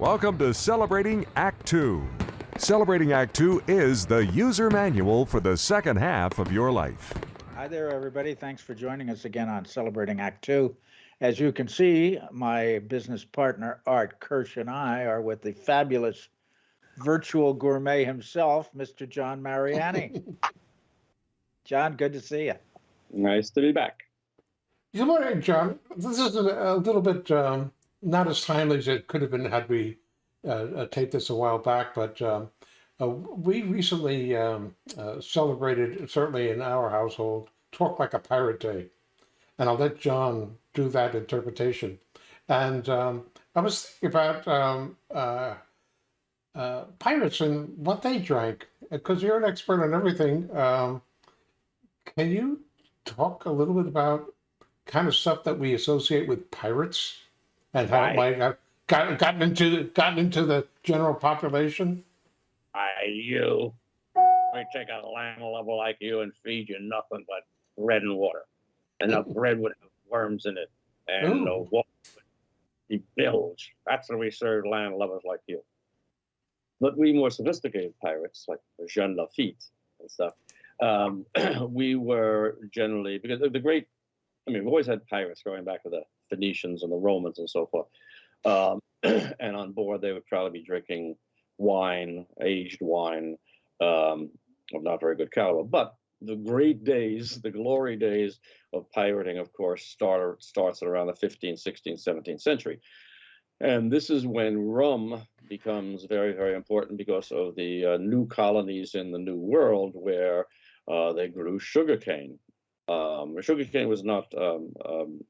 Welcome to Celebrating Act Two. Celebrating Act Two is the user manual for the second half of your life. Hi there, everybody. Thanks for joining us again on Celebrating Act Two. As you can see, my business partner Art Kirsch and I are with the fabulous virtual gourmet himself, Mr. John Mariani. John, good to see you. Nice to be back. Good morning, John. This is a, a little bit um, not as timely as it could have been had we uh, uh, taped this a while back, but um, uh, we recently um, uh, celebrated, certainly in our household, Talk Like a Pirate Day. And I'll let John do that interpretation. And um, I was thinking about um, uh, uh, pirates and what they drank, because you're an expert on everything. Um, can you talk a little bit about kind of stuff that we associate with pirates and how it might have gotten, gotten into the, gotten into the general population? I you. I take a land level like you and feed you nothing but bread and water. And the bread would have worms in it. And the Ooh. water would be bilge. That's what we serve land lovers like you. But we more sophisticated pirates, like Jean Lafitte and stuff, um, we were generally, because the, the great, I mean, we've always had pirates going back to the Phoenicians and the Romans and so forth. Um, and on board, they would probably be drinking wine, aged wine, um, of not very good caliber. But the great days, the glory days of pirating, of course, start, starts around the 15th, 16th, 17th century. And this is when rum becomes very, very important because of the uh, new colonies in the New World where uh, they grew sugarcane. Um, sugarcane was not um, um,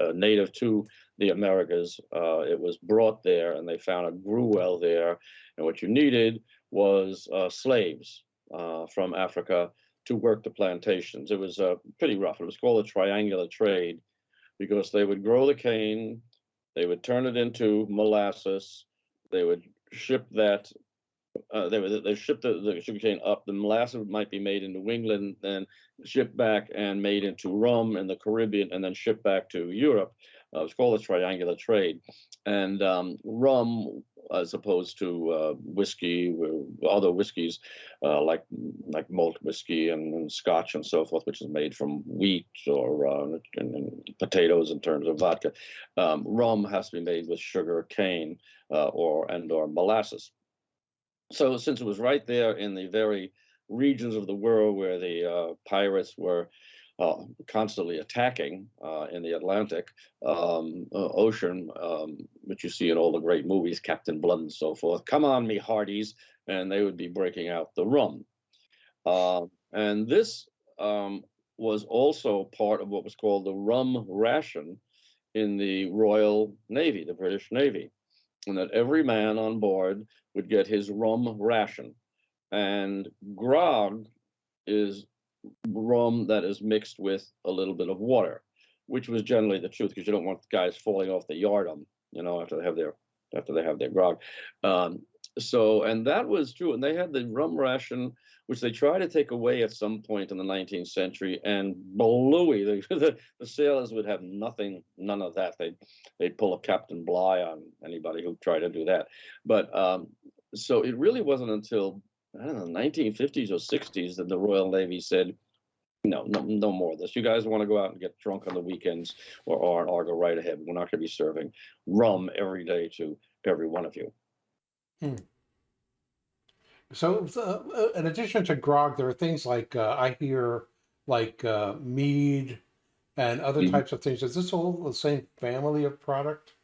uh, native to the Americas. Uh, it was brought there, and they found it grew well there. And what you needed was uh, slaves uh, from Africa to work the plantations. It was uh, pretty rough. It was called a triangular trade because they would grow the cane, they would turn it into molasses, they would ship that. Uh, they they ship the, the sugarcane up. The molasses might be made in New England, then shipped back and made into rum in the Caribbean, and then shipped back to Europe. Uh, it's called a triangular trade, and um, rum, as opposed to uh, whiskey, uh, other whiskeys uh, like like malt whiskey and, and Scotch and so forth, which is made from wheat or uh, and, and potatoes in terms of vodka. Um, rum has to be made with sugar cane uh, or and or molasses. So since it was right there in the very regions of the world where the uh, pirates were uh, constantly attacking uh, in the Atlantic um, Ocean, um, which you see in all the great movies, Captain Blood and so forth. Come on, me hearties, and they would be breaking out the rum. Uh, and this um, was also part of what was called the rum ration in the Royal Navy, the British Navy, and that every man on board would get his rum ration. And grog is rum that is mixed with a little bit of water, which was generally the truth because you don't want guys falling off the yardarm, you know, after they have their after they have their grog. Um, so, and that was true. And they had the rum ration, which they tried to take away at some point in the 19th century, and bluey, the, the, the sailors would have nothing, none of that. They'd they'd pull a Captain Bligh on anybody who tried to do that. But um, so it really wasn't until I don't know, 1950s or 60s that the Royal Navy said, no, no, no more of this. You guys want to go out and get drunk on the weekends or, or, or go right ahead. We're not going to be serving rum every day to every one of you. So, uh, in addition to grog, there are things like uh, I hear like uh, mead and other Mhm. types of things. Is this all the same family of product?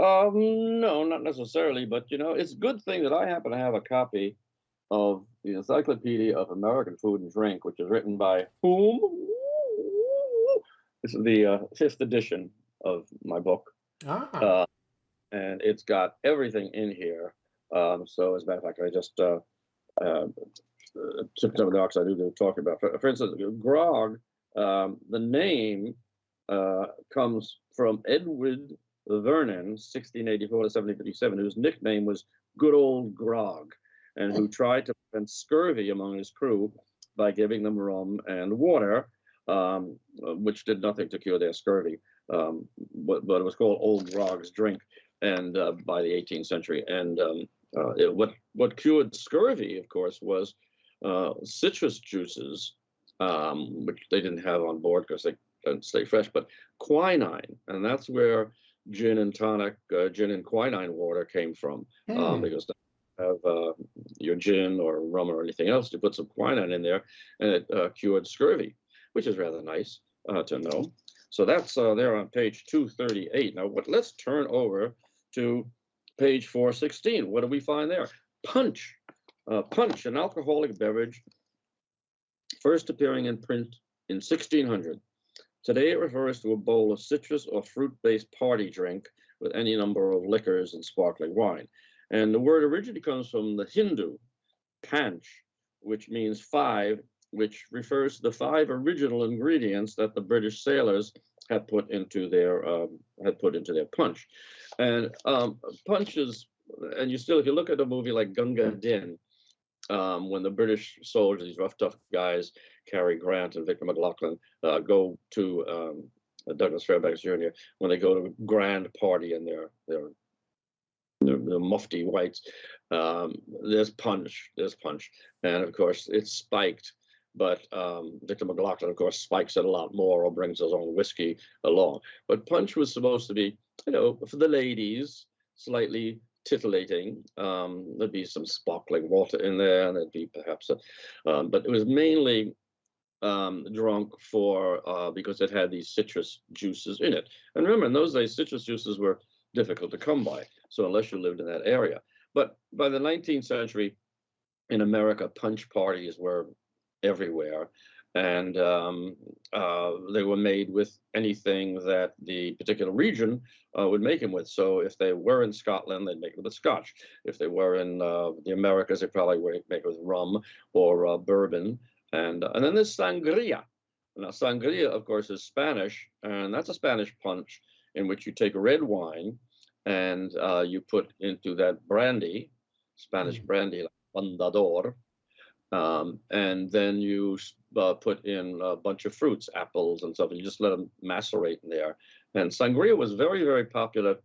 Um, no, not necessarily, but you know, it's a good thing that I happen to have a copy of the Encyclopedia of American Food and Drink, which is written by whom? This is the uh, fifth edition of my book. Ah, uh, and it's got everything in here. Um, so, as a matter of fact, I just uh, uh, took some of the docs they were talking about. For, for instance, grog, um, the name uh, comes from Edward Vernon, 1684 to 1757, whose nickname was Good Old Grog, and who tried to prevent scurvy among his crew by giving them rum and water, um, which did nothing to cure their scurvy um, but, but it was called Old Grog's Drink. And uh, by the 18th century. And um, uh, it, what what cured scurvy, of course, was uh, citrus juices, um, which they didn't have on board because they don't stay fresh, but quinine, and that's where gin and tonic, uh, gin and quinine water came from, um, Hmm. because have uh, your gin or rum or anything else, you put some quinine in there, and it uh, cured scurvy, which is rather nice uh, to know. So that's uh, there on page 238. Now, what? Let's turn over to page 416. What do we find there? Punch. Uh, punch, an alcoholic beverage, first appearing in print in 1600. Today it refers to a bowl of citrus or fruit-based party drink with any number of liquors and sparkling wine. And the word originally comes from the Hindu, panch, which means five, which refers to the five original ingredients that the British sailors had put into their um, had put into their punch. And um, punch is, and you still, if you look at a movie like Gunga Din, um, when the British soldiers, these rough, tough guys, Cary Grant and Victor McLaglen, uh, go to um, Douglas Fairbanks Jr. when they go to a grand party and they're they're the, the mufti whites. Um, there's punch, there's punch, and of course it's spiked. But um, Victor McLaglen, of course, spikes it a lot more or brings his own whiskey along. But punch was supposed to be, you know, for the ladies, slightly titillating. Um, there'd be some sparkling water in there, and there'd be perhaps a, um, but it was mainly um, drunk for uh, because it had these citrus juices in it. And remember, in those days, citrus juices were difficult to come by. So unless you lived in that area, but by the 19th century, in America, punch parties were everywhere, and um, uh, they were made with anything that the particular region uh, would make them with. So if they were in Scotland, they'd make it with Scotch. If they were in uh, the Americas, they probably would make it with rum or uh, bourbon. And and then there's sangria. Now sangria, of course, is Spanish, and that's a Spanish punch in which you take red wine and uh, you put into that brandy, Spanish brandy, like Fundador, um, and then you uh, put in a bunch of fruits, apples and stuff, and you just let them macerate in there. And sangria was very, very popular,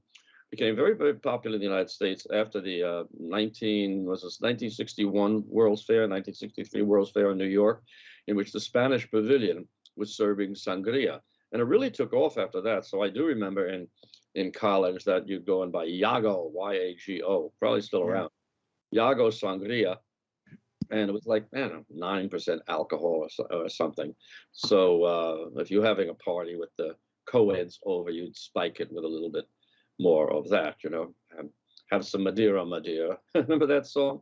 became very, very popular in the United States after the uh, 19 was this 1961 World's Fair, 1963 World's Fair in New York, in which the Spanish Pavilion was serving sangria, and it really took off after that. So I do remember in in college that you'd go and buy Yago, Y-A-G-O, probably still around, Yago sangria, and it was like man, nine percent alcohol or, so, or something. So uh, if you're having a party with the co-eds over, you'd spike it with a little bit more of that, you know. Have, have some Madeira, Madeira. Remember that song?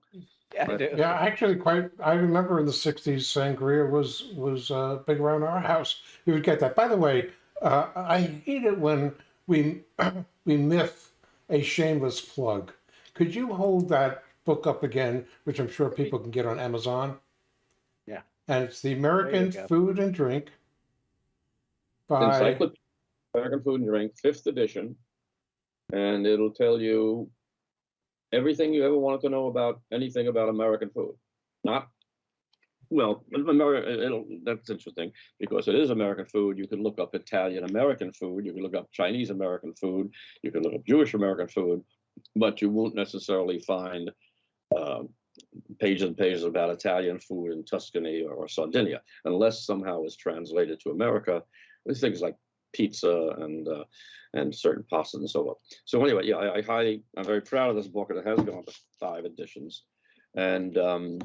Yeah, I do. Yeah, actually, quite. I remember in the '60s, sangria was was uh, big around our house. You would get that. By the way, uh, I hate it when we we myth a shameless plug. Could you hold that book up again, which I'm sure people can get on Amazon? Yeah. And it's the American go. Food and Drink by Encyclopedia American Food and Drink, fifth edition, and it'll tell you everything you ever wanted to know about anything about American food. Not well, America. It'll, that's interesting because it is American food. You can look up Italian American food. You can look up Chinese American food. You can look up Jewish American food, but you won't necessarily find um, pages and pages about Italian food in Tuscany or, Sardinia, unless somehow it's translated to America. There's things like pizza and uh, and certain pastas and so on. So anyway, yeah, I, I highly, I'm very proud of this book, and it has gone to five editions. And um,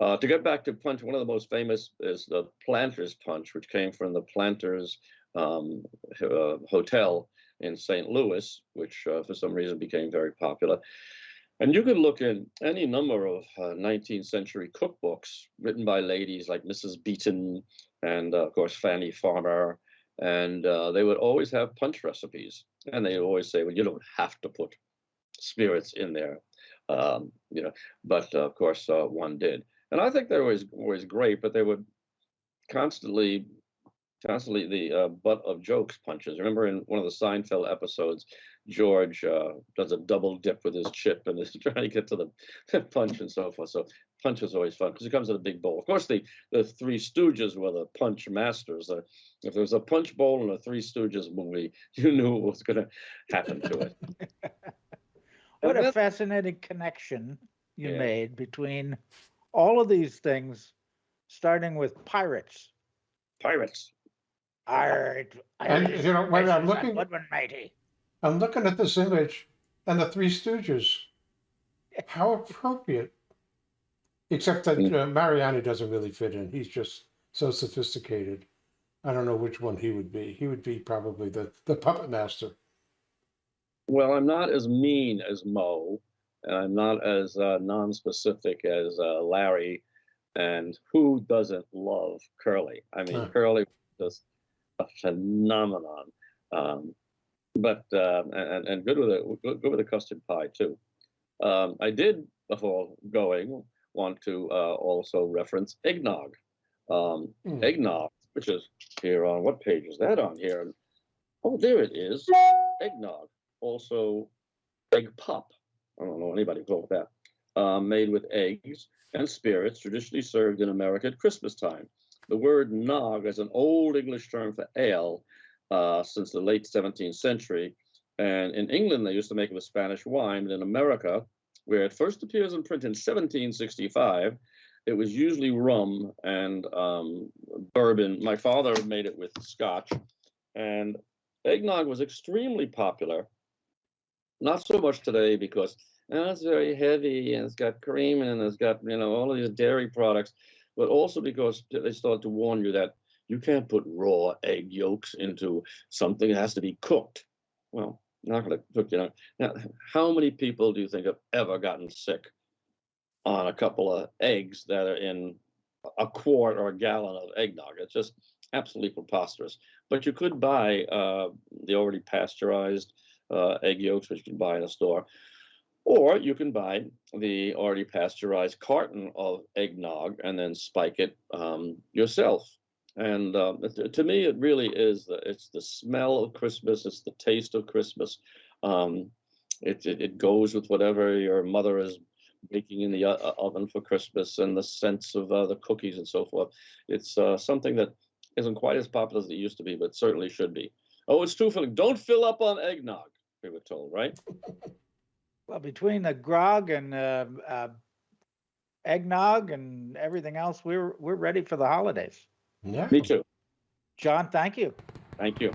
uh, to get back to punch, one of the most famous is the Planters Punch, which came from the Planters um, uh, Hotel in St. Louis, which uh, for some reason became very popular. And you can look in any number of uh, 19th century cookbooks written by ladies like Mrs. Beeton and, uh, of course, Fannie Farmer. And uh, they would always have punch recipes. And they always say, well, you don't have to put spirits in there, um, you know, but uh, of course, uh, one did. And I think they were always, always great, but they would constantly constantly the uh, butt of jokes punches. Remember in one of the Seinfeld episodes, George uh, does a double dip with his chip and is trying to get to the punch and so forth. So punch is always fun because it comes in a big bowl. Of course, the the Three Stooges were the punch masters. Uh, if there was a punch bowl in a Three Stooges movie, you knew what was going to happen to it. What And a fascinating connection you Yeah. made between all of these things, starting with pirates. Pirates. Art, And, Irish you know, when I'm looking- and Woodman mighty. I'm looking at this image and the Three Stooges. How appropriate. Except that uh, Mariani doesn't really fit in. He's just so sophisticated. I don't know which one he would be. He would be probably the, the puppet master. Well, I'm not as mean as Moe, and I'm not as uh, non-specific as uh, Larry. And who doesn't love Curly? I mean, Huh. Curly was a phenomenon. Um, but uh, and and good with a good with a custard pie too. Um, I did before going want to uh, also reference eggnog. Um, Hmm. eggnog, which is here on what page is that on here? Oh, there it is. Eggnog also egg pop. I don't know anybody called that. Um, made with eggs and spirits, traditionally served in America at Christmas time. The word nog is an old English term for ale uh, since the late 17th century. And in England, they used to make it with Spanish wine. But in America, where it first appears in print in 1765, it was usually rum and um, bourbon. My father made it with scotch. And eggnog was extremely popular not so much today because oh, it's very heavy and it's got cream and it's got you know all of these dairy products, but also because they start to warn you that you can't put raw egg yolks into something that has to be cooked. Well, not going to cook, you know. Now, how many people do you think have ever gotten sick on a couple of eggs that are in a quart or a gallon of eggnog? It's just absolutely preposterous. But you could buy uh, the already pasteurized uh, egg yolks, which you can buy in a store. Or you can buy the already pasteurized carton of eggnog and then spike it um, yourself. And um, to, me, it really is the, it's the smell of Christmas. It's the taste of Christmas. Um, it, it it goes with whatever your mother is baking in the o- oven for Christmas, and the sense of uh, the cookies and so forth. It's uh, something that isn't quite as popular as it used to be, but certainly should be. Oh, it's too filling. Don't fill up on eggnog. We were told, right? Well, between the grog and uh, uh, eggnog and everything else, we're we're ready for the holidays. Yeah. Me too. John, thank you. Thank you.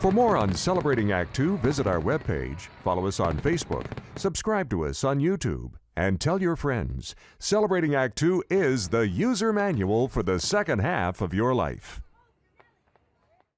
For more on Celebrating Act Two, visit our webpage, follow us on Facebook, subscribe to us on YouTube, and tell your friends. Celebrating Act Two is the user manual for the second half of your life.